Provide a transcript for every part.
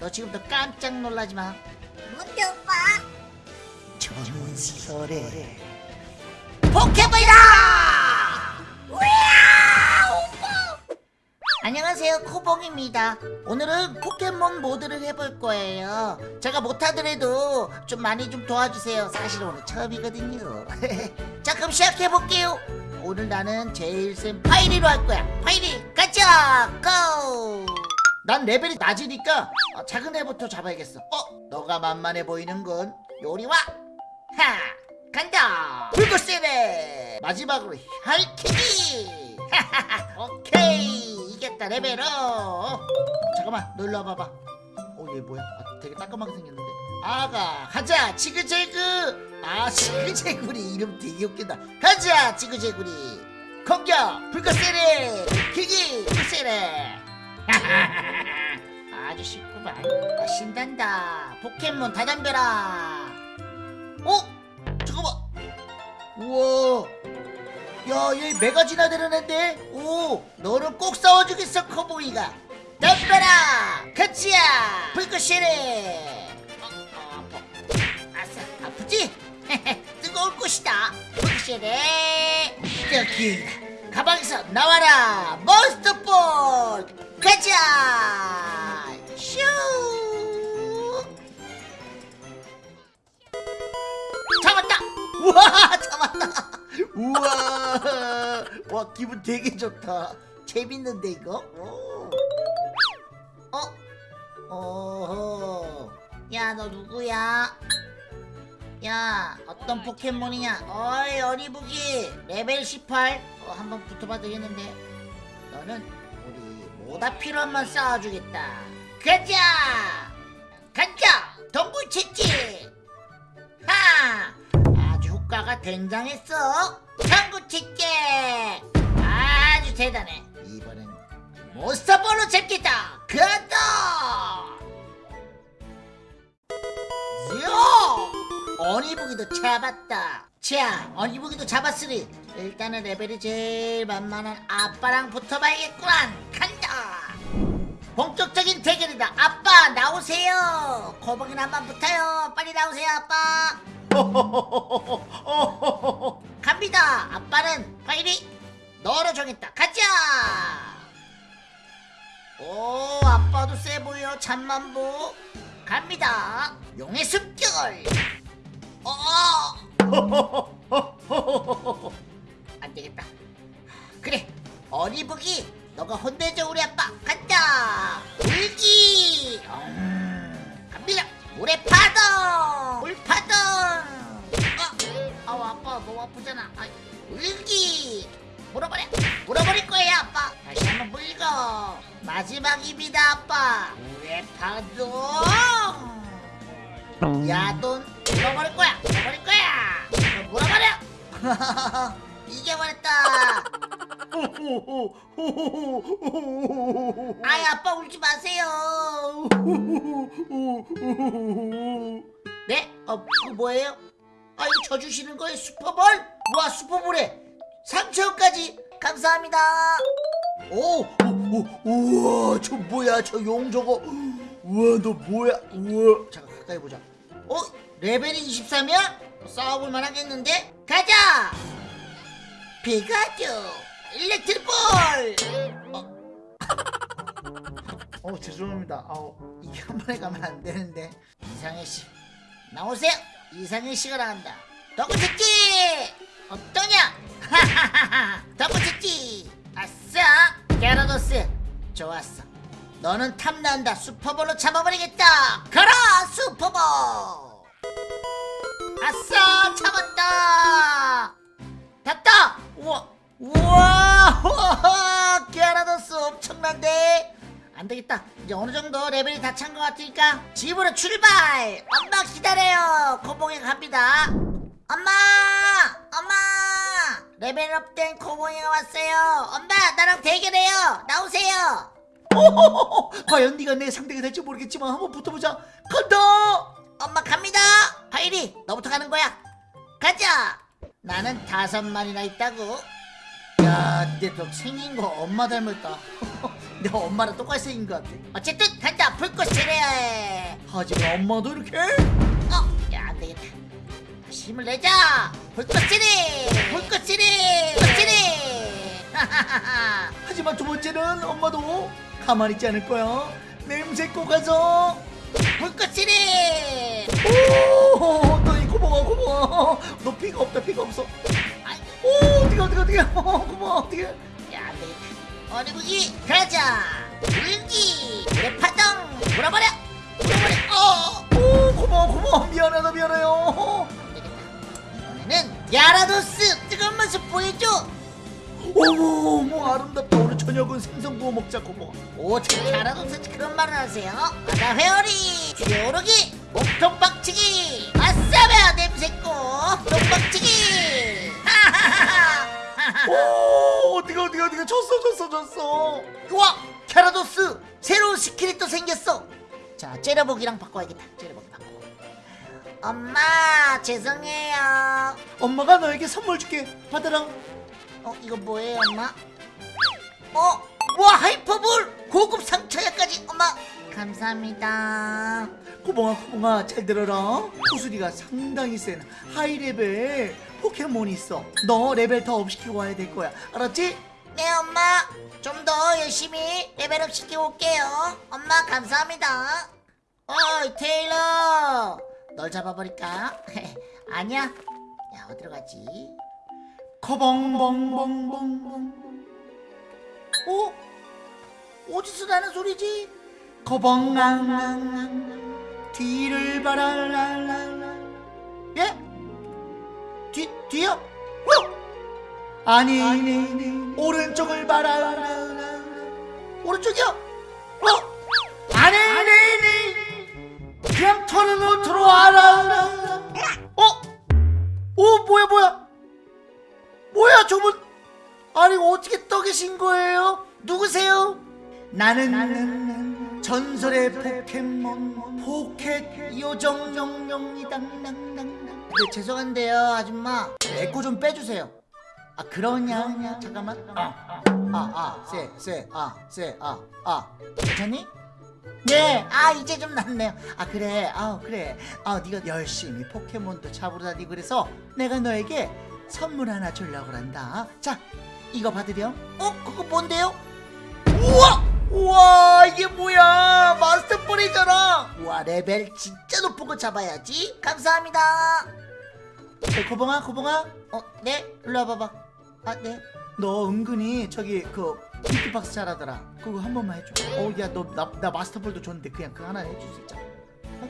너 지금부터 깜짝 놀라지 마. 뭔데 오빠? 전설의 포켓몬이다! 안녕하세요 코봉입니다 오늘은 포켓몬 모드를 해볼 거예요 제가 못하더라도 좀 많이 좀 도와주세요 사실 오늘 처음이거든요 자 그럼 시작해볼게요 오늘 나는 제일 센 파이리로 할 거야 파이리 가자 고! 난 레벨이 낮으니까 어, 작은 애부터 잡아야겠어. 어? 너가 만만해 보이는군. 요리와! 하! 간다! 불꽃세례! 마지막으로 혈키기! 하하하! 오케이! 이겼다 레벨업! 잠깐만 너 일로 와봐봐. 어얘 뭐야? 아, 되게 따끔하게 생겼는데. 아가 가자! 지그재그! 아 지그재구리. 이름 되게 웃긴다. 가자 지그재구리. 공격! 불꽃세례! 키기! 불꽃세례 아주 쉽구만. 아, 신난다. 포켓몬 다 덤벼라. 어? 잠깐만. 우와. 야얘 메가 지나다니는데? 오 너는 꼭 싸워주겠어 커보이가. 덤벼라! 같이야! 불꽃시래! 어, 어, 아싸 아프지? 뜨거울 것이다. 불꽃시래. 여기 가방에서 나와라 몬스터볼 가자. 슈 잡았다. 우와 잡았다. 우와. 와 기분 되게 좋다. 재밌는데 이거? 오. 어? 어허. 야 너 누구야? 야 어떤 포켓몬이냐? 어이 어리부기. 레벨 18 어, 한번 붙어봐 되겠는데. 너는 우리 모다피로한만 쌓아주겠다. 가자! 가자! 동굴 채찍 하! 아주 효과가 굉장했어. 당구 채찍 아주 대단해. 이번엔 몬스터볼로 잡겠다. 가다 요! 어니부기도 잡았다. 자 어니부기도 잡았으니 일단은 레벨이 제일 만만한 아빠랑 붙어봐야겠구만. 간다 본격적인 대결이다. 아빠 나오세요. 거북이는 한번 붙어요. 빨리 나오세요 아빠. 갑니다. 아빠는 파이리 너로 정했다. 가자! 오 아빠도 세 보여. 잠만보. 갑니다. 용의 습결. 어! 안되겠다. 그래 어리부기 너가 혼내줘 우리 아빠. 간다 울기. 음, 갑니다. 물의 파동. 물 파동. 어, 아우 아빠 너무 아프잖아. 아, 울기. 물어버려. 물어버릴 거예요 아빠. 다시 한번 물고. 마지막입니다 아빠. 물의 파동. 야돈 물어버릴 거야. 물어버릴 거야. 너 물어버려. 이겨버렸다 아이 아빠 울지 마세요 네? 어 뭐예요? 아 이거 져주시는 거예요 슈퍼볼? 와 슈퍼볼에 3천원까지 감사합니다 오, 오, 오 우와 저 뭐야 저 용 저거 우와 너 뭐야 우와 잠깐 가까이 보자 어? 레벨이 23이야? 싸워볼 만하겠는데? 가자! 피가츄 일렉트볼 어, 어 죄송합니다. 어, 이게 한 번에 가면 안 되는데. 이상해씨. 나오세요. 이상해씨가 나간다. 덕구채찌 어떠냐? 하하하하 덕구채찌 아싸! 게라도스! 좋았어. 너는 탐난다. 슈퍼볼로 잡아버리겠다. 가라 슈퍼볼! 아싸! 잡았다! 됐다! 우와 우와 게라도스 엄청난데 안되겠다. 이제 어느정도 레벨이 다 찬 것 같으니까 집으로 출발! 엄마 기다려요. 코봉이 갑니다. 엄마! 엄마! 레벨업된 코봉이가 왔어요. 엄마 나랑 대결해요. 나오세요. 과연 네가 내 상대가 될지 모르겠지만 한번 붙어보자. 간다! 엄마 갑니다. 하이리 너부터 가는 거야. 가자! 나는 다섯 마리나 있다고. 야 근데 너 생긴 거 엄마 닮았다 내 엄마랑 똑같이 생긴 것 같아 어쨌든 간다 불꽃 시리 하지만 엄마도 이렇게 어? 야 안되겠다 다시 힘을 내자 불꽃 시리 불꽃 시리 불꽃 시리 하지만 두 번째는 엄마도 가만히 있지 않을 거야 냄새 꼭 가서 불꽃 시리 오, 너이 고마워 고마워. 너 피가 없다 피가 없어. 오, 어떻게 어떻게 어떻게. 고마워 어떻게. 무기 가자. 물기 내 파동 돌아버려. 돌아버려. 어, 오, 고마워 고마워. 미안하다 미안해요. 이번에는 야라도스 뜨거운 모습 보여줘. 어머 어머 아름답다 오늘 저녁은 생선 구워 먹자 고마워 오 어떻게 갸라도스 그런 말을 하세요 바다 회오리 뒤에 오르기 몸통 박치기 아싸며 냄새고 똥박치기 오 어떻게 어떻게 어떻게 졌어 졌어 졌어. 우와 갸라도스! 새로운 skill이 또 생겼어. 자 째려보기랑 바꿔야겠다. 째려보기 바꿔. 엄마 죄송해요. 엄마가 너에게 선물 줄게. 받아라. 어 이거 뭐예요 엄마? 어? 와 하이퍼볼! 고급 상처약까지 엄마. 감사합니다. 고봉아 고봉아 잘 들어라. 구슬이가 상당히 센 high level 포켓몬이 있어 너 레벨 더 up시키고 와야 될 거야 알았지? 네 엄마 좀 더 열심히 level up 시키고 올게요 엄마 감사합니다 어이 테일러 널 잡아버릴까? 아니야 야 어디로 가지? 거벙벙벙벙벙 어? 어디서 나는 소리지? 거벙랑랑랑 뒤를 바라라라라 예? 뒤, 뒤요? 어? 아니 오른쪽을 바라라라 오른쪽이요? 어? 아니 그냥 터는 옷으로 와라 어? 오 뭐야 뭐야 뭐야 저분 아니 어떻게 떠 계신 거예요? 누구세요? 나는 전설의 포켓몬 포켓 요정영영이다 네 죄송한데요 아줌마 에코 좀 빼주세요 아 그러냐 잠깐만 아아아쎄쎄아쎄아아 괜찮니? 네, 아 이제 좀 낫네요. 아 그래, 아 그래, 아 네가 열심히 포켓몬도 잡으러 다니고 그래서 내가 너에게 선물 하나 주려고 한다. 자, 이거 받으렴. 어, 그거 뭔데요? 우와, 우와 이게 뭐야? 마스터볼이잖아. 우와 레벨 진짜 높은 거 잡아야지. 감사합니다. 네, 고봉아, 고봉아. 어, 네, 일로 와봐봐. 아, 네. 너 은근히 저기 그 비트박스 잘하더라. 그거 한 번만 해줘. 어, 야, 너 나 나 마스터볼도 줬는데 그냥 그거 하나 해줄 수 있잖아. 어?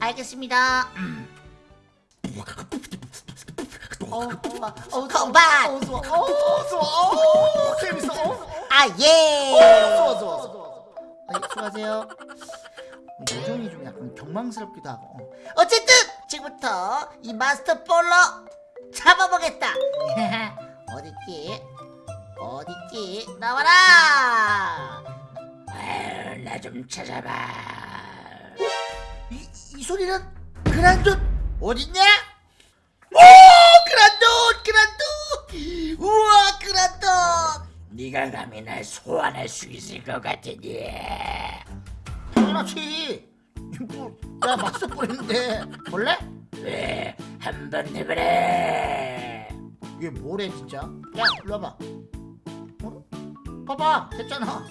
알겠습니다. 어. 어, 컴bat. 어, 좋아. 어, 좋아. 어, 재밌어. 어. 아, 예. 어, 좋아, 좋아, 좋아. 아, 예, 수고하세요. 요정이 좀 약간 경망스럽기도 하고. 어. 어쨌든 지금부터 이 마스터 볼로 잡아보겠다. 어딨지? 어딨지? 나와라. 나 좀 찾아봐. 이, 이 소리는 그란돈 어딨냐? 오 그란돈 그란돈 우와 그란돈 네가 감히 날 소환할 수 있을 것 같으니 당연하지 뭐, 나 마스터 뻔했는데 볼래? 왜 한번 해보래. 이게 뭐래 진짜? 야 일로 와봐. 어? 봐봐 됐잖아.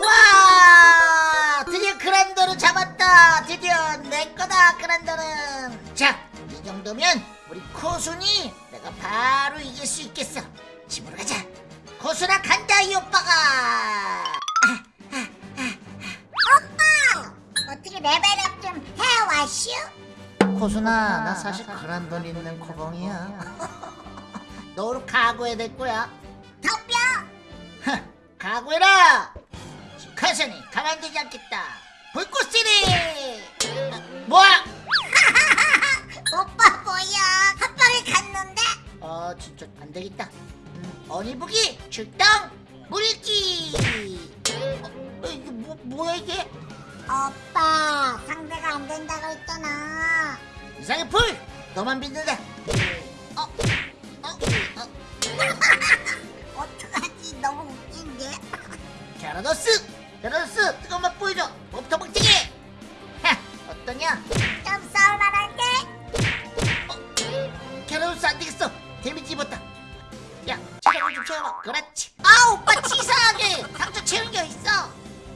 와 드디어 그란도를 잡았다. 드디어 내 거다 그란도는. 자이 정도면 우리 코순이 내가 바로 이길 수 있겠어. 집으로 가자. 코순아 간다 이 오빠가 레벨업 좀 해왔슈? 코순아 나 사실 그란돈 있는 코봉이야. 너로 각오해야 될 거야. 덤벼! 각오해라! 카션이 가만두지 않겠다. 불꽃시리! 아, 뭐야? 오빠 뭐야? 한 방에 갔는데? 어 진짜 안 되겠다. 음, 어니부기 출동! 물기! 어, 어, 이게 뭐, 뭐야 이게 오빠 상대가 안 된다고 했잖아. 이상의 풀! 너만 믿는다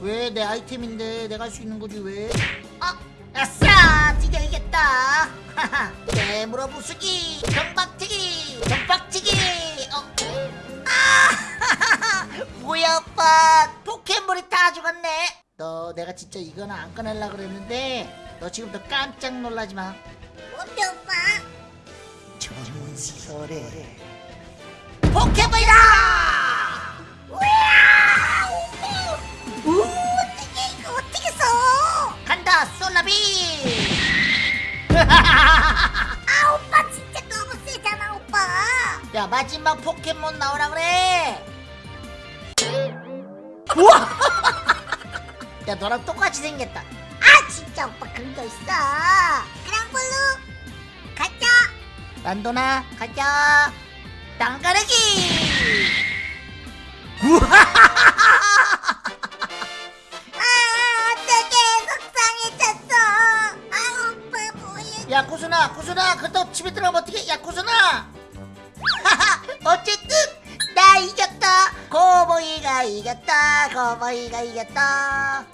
왜 내 아이템인데 내가 할 수 있는 거지 왜? 아, 아싸 드디어 이겼다. 하하 깨물어 부수기 경박치기 경박치기. 어. 아 뭐야 오빠. 포켓몬이 다 죽었네. 너 내가 진짜 이거는 안 꺼낼라 그랬는데 너 지금도 깜짝 놀라지 마. 뭔데 오빠? 전설의 포켓몬 나오라 그래 우와 야 너랑 똑같이 생겼다 아 진짜 오빠 그런 거 있어. 그랑블루 가자. 란도나 가자 땅가르기 아 어떻게 속상해졌어. 아 오빠 뭐야? 야 구순아 구순아 그렇다고 집에 들어가면 어떡해 야 구순아 어쨌든 나 이겼다 고보이가 이겼다 고보이가 이겼다